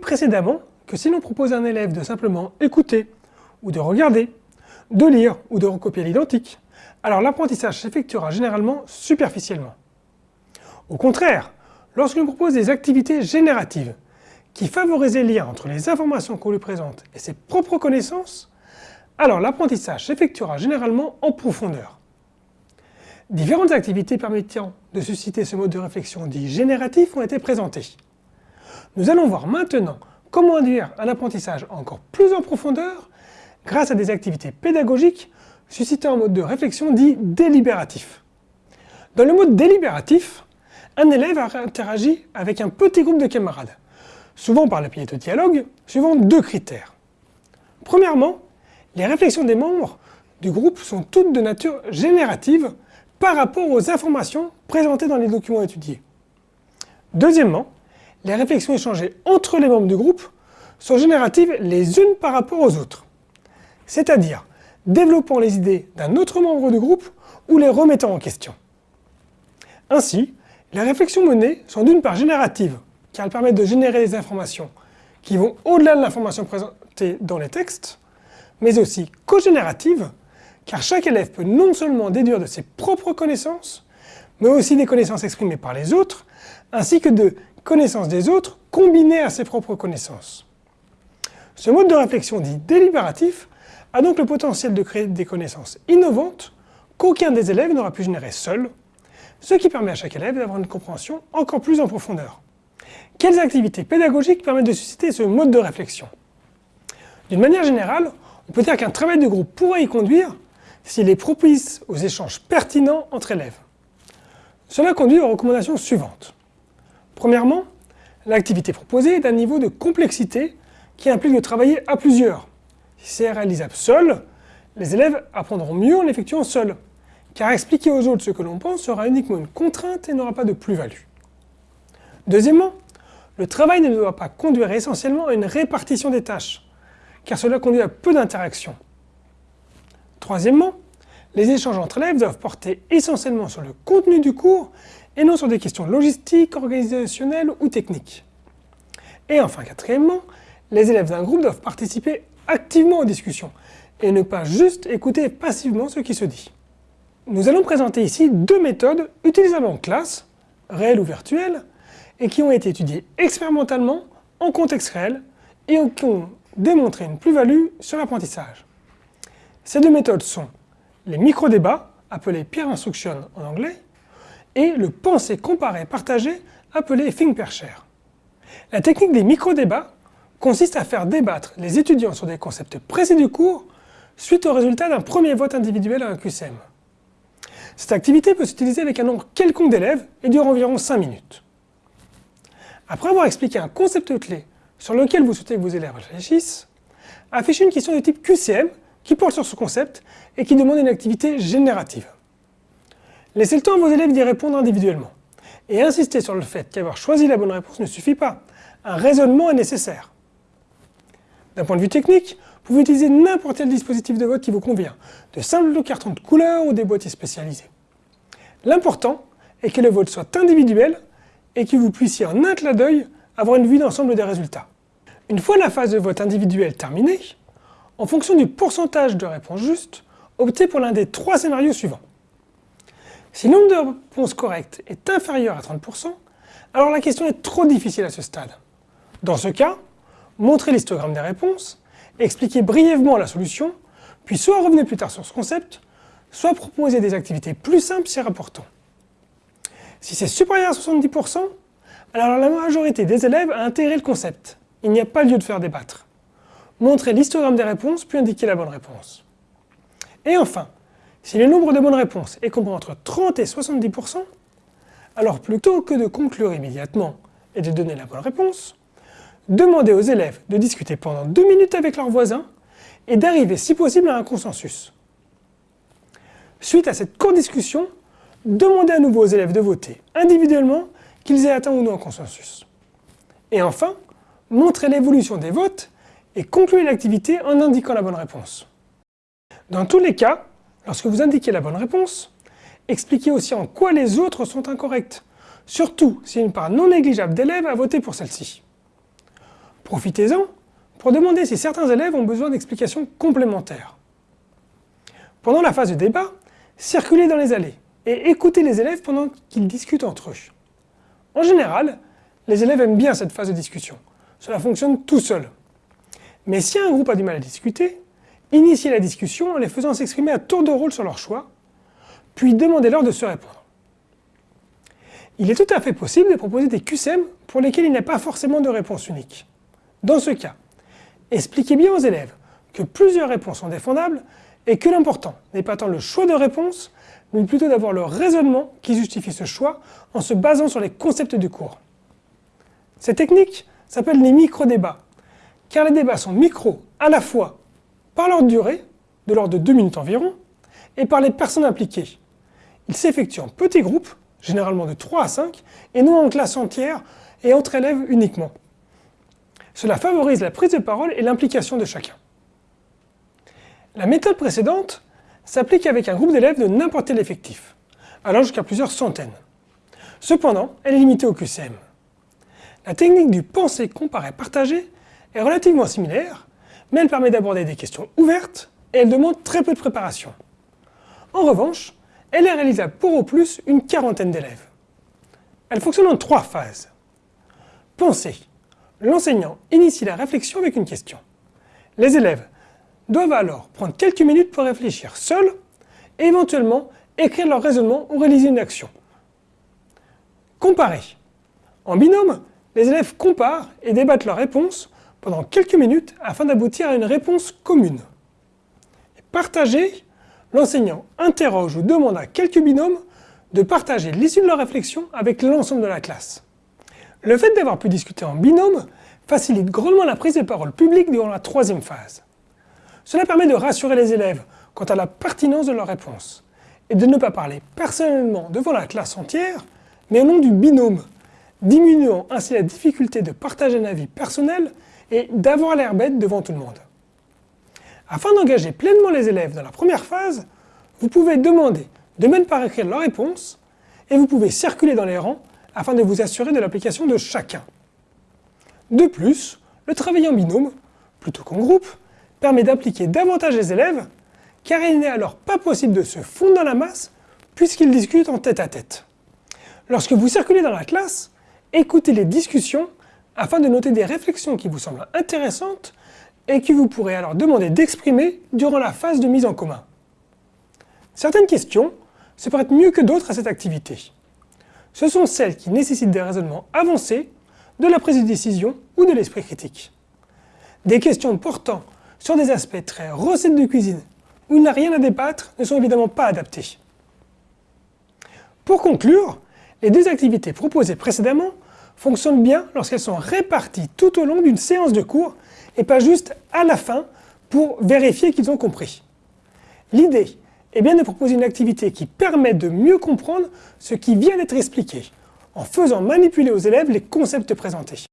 précédemment que si l'on propose à un élève de simplement écouter, ou de regarder, de lire ou de recopier l'identique, alors l'apprentissage s'effectuera généralement superficiellement. Au contraire, lorsque l'on propose des activités génératives, qui favorisent les liens entre les informations qu'on lui présente et ses propres connaissances, alors l'apprentissage s'effectuera généralement en profondeur. Différentes activités permettant de susciter ce mode de réflexion dit génératif ont été présentées. Nous allons voir maintenant comment induire un apprentissage encore plus en profondeur grâce à des activités pédagogiques suscitant un mode de réflexion dit délibératif. Dans le mode délibératif, un élève interagit avec un petit groupe de camarades, souvent par le biais de dialogue, suivant deux critères. Premièrement, les réflexions des membres du groupe sont toutes de nature générative par rapport aux informations présentées dans les documents étudiés. Deuxièmement, les réflexions échangées entre les membres du groupe sont génératives les unes par rapport aux autres, c'est-à-dire développant les idées d'un autre membre du groupe ou les remettant en question. Ainsi, les réflexions menées sont d'une part génératives, car elles permettent de générer des informations qui vont au-delà de l'information présentée dans les textes, mais aussi co-génératives, car chaque élève peut non seulement déduire de ses propres connaissances, mais aussi des connaissances exprimées par les autres, ainsi que de connaissances des autres combinées à ses propres connaissances. Ce mode de réflexion dit délibératif a donc le potentiel de créer des connaissances innovantes qu'aucun des élèves n'aura pu générer seul, ce qui permet à chaque élève d'avoir une compréhension encore plus en profondeur. Quelles activités pédagogiques permettent de susciter ce mode de réflexion? D'une manière générale, on peut dire qu'un travail de groupe pourrait y conduire s'il est propice aux échanges pertinents entre élèves. Cela conduit aux recommandations suivantes. Premièrement, l'activité proposée est d'un niveau de complexité qui implique de travailler à plusieurs. Si c'est réalisable seul, les élèves apprendront mieux en l'effectuant seuls, car expliquer aux autres ce que l'on pense sera uniquement une contrainte et n'aura pas de plus-value. Deuxièmement, le travail ne doit pas conduire essentiellement à une répartition des tâches, car cela conduit à peu d'interactions. Troisièmement, les échanges entre élèves doivent porter essentiellement sur le contenu du cours et non sur des questions logistiques, organisationnelles ou techniques. Et enfin, quatrièmement, les élèves d'un groupe doivent participer activement aux discussions et ne pas juste écouter passivement ce qui se dit. Nous allons présenter ici deux méthodes utilisables en classe, réelles ou virtuelles, et qui ont été étudiées expérimentalement en contexte réel et qui ont démontré une plus-value sur l'apprentissage. Ces deux méthodes sont les micro-débats, appelés peer instruction en anglais, et le penser comparé partagé, appelé think per share. La technique des micro-débats consiste à faire débattre les étudiants sur des concepts précis du cours suite au résultat d'un premier vote individuel à un QCM. Cette activité peut s'utiliser avec un nombre quelconque d'élèves et dure environ 5 minutes. Après avoir expliqué un concept clé sur lequel vous souhaitez que vos élèves réfléchissent, affichez une question de type QCM qui porte sur ce concept et qui demande une activité générative. Laissez le temps à vos élèves d'y répondre individuellement et insistez sur le fait qu'avoir choisi la bonne réponse ne suffit pas. Un raisonnement est nécessaire. D'un point de vue technique, vous pouvez utiliser n'importe quel dispositif de vote qui vous convient, de simples cartons de couleur ou des boîtiers spécialisés. L'important est que le vote soit individuel et que vous puissiez en un clin d'œil avoir une vue d'ensemble des résultats. Une fois la phase de vote individuel terminée, en fonction du pourcentage de réponses justes, optez pour l'un des trois scénarios suivants. Si le nombre de réponses correctes est inférieur à 30%, alors la question est trop difficile à ce stade. Dans ce cas, montrez l'histogramme des réponses expliquez brièvement la solution, puis soit revenez plus tard sur ce concept, soit proposez des activités plus simples si rapportant. Si c'est supérieur à 70%, alors la majorité des élèves a intégré le concept. Il n'y a pas lieu de faire débattre. Montrez l'histogramme des réponses, puis indiquez la bonne réponse. Et enfin, si le nombre de bonnes réponses est compris entre 30 et 70%, alors plutôt que de conclure immédiatement et de donner la bonne réponse, Demandez aux élèves de discuter pendant deux minutes avec leurs voisins et d'arriver si possible à un consensus. Suite à cette courte discussion, demandez à nouveau aux élèves de voter individuellement qu'ils aient atteint ou non un consensus. Et enfin, montrez l'évolution des votes et concluez l'activité en indiquant la bonne réponse. Dans tous les cas, lorsque vous indiquez la bonne réponse, expliquez aussi en quoi les autres sont incorrects, surtout si une part non négligeable d'élèves a voté pour celle-ci. Profitez-en pour demander si certains élèves ont besoin d'explications complémentaires. Pendant la phase de débat, circulez dans les allées et écoutez les élèves pendant qu'ils discutent entre eux. En général, les élèves aiment bien cette phase de discussion. Cela fonctionne tout seul. Mais si un groupe a du mal à discuter, initiez la discussion en les faisant s'exprimer à tour de rôle sur leur choix, puis demandez-leur de se répondre. Il est tout à fait possible de proposer des QCM pour lesquels il n'y a pas forcément de réponse unique. Dans ce cas, expliquez bien aux élèves que plusieurs réponses sont défendables et que l'important n'est pas tant le choix de réponse, mais plutôt d'avoir le raisonnement qui justifie ce choix en se basant sur les concepts du cours. Cette technique s'appelle les micro-débats, car les débats sont micro à la fois par leur durée, de l'ordre de 2 minutes environ, et par les personnes impliquées. Ils s'effectuent en petits groupes, généralement de 3 à 5, et non en classe entière et entre élèves uniquement. Cela favorise la prise de parole et l'implication de chacun. La méthode précédente s'applique avec un groupe d'élèves de n'importe quel effectif, allant jusqu'à plusieurs centaines. Cependant, elle est limitée au QCM. La technique du penser, comparer, partager est relativement similaire, mais elle permet d'aborder des questions ouvertes et elle demande très peu de préparation. En revanche, elle est réalisable pour au plus une quarantaine d'élèves. Elle fonctionne en trois phases. Penser. L'enseignant initie la réflexion avec une question. Les élèves doivent alors prendre quelques minutes pour réfléchir seuls et éventuellement écrire leur raisonnement ou réaliser une action. Comparer. En binôme, les élèves comparent et débattent leurs réponses pendant quelques minutes afin d'aboutir à une réponse commune. partager, l'enseignant interroge ou demande à quelques binômes de partager l'issue de leur réflexion avec l'ensemble de la classe. Le fait d'avoir pu discuter en binôme facilite grandement la prise de parole publique durant la troisième phase. Cela permet de rassurer les élèves quant à la pertinence de leurs réponses et de ne pas parler personnellement devant la classe entière, mais au nom du binôme, diminuant ainsi la difficulté de partager un avis personnel et d'avoir l'air bête devant tout le monde. Afin d'engager pleinement les élèves dans la première phase, vous pouvez demander de même par écrire leur réponse et vous pouvez circuler dans les rangs afin de vous assurer de l'application de chacun. De plus, le travail en binôme, plutôt qu'en groupe, permet d'impliquer davantage les élèves car il n'est alors pas possible de se fondre dans la masse puisqu'ils discutent en tête à tête. Lorsque vous circulez dans la classe, écoutez les discussions afin de noter des réflexions qui vous semblent intéressantes et que vous pourrez alors demander d'exprimer durant la phase de mise en commun. Certaines questions se prêtent mieux que d'autres à cette activité. Ce sont celles qui nécessitent des raisonnements avancés, de la prise de décision ou de l'esprit critique. Des questions portant sur des aspects très recettes de cuisine où il n'y a rien à débattre ne sont évidemment pas adaptés. Pour conclure, les deux activités proposées précédemment fonctionnent bien lorsqu'elles sont réparties tout au long d'une séance de cours et pas juste à la fin pour vérifier qu'ils ont compris. L'idée est bien de proposer une activité qui permet de mieux comprendre ce qui vient d'être expliqué, en faisant manipuler aux élèves les concepts présentés.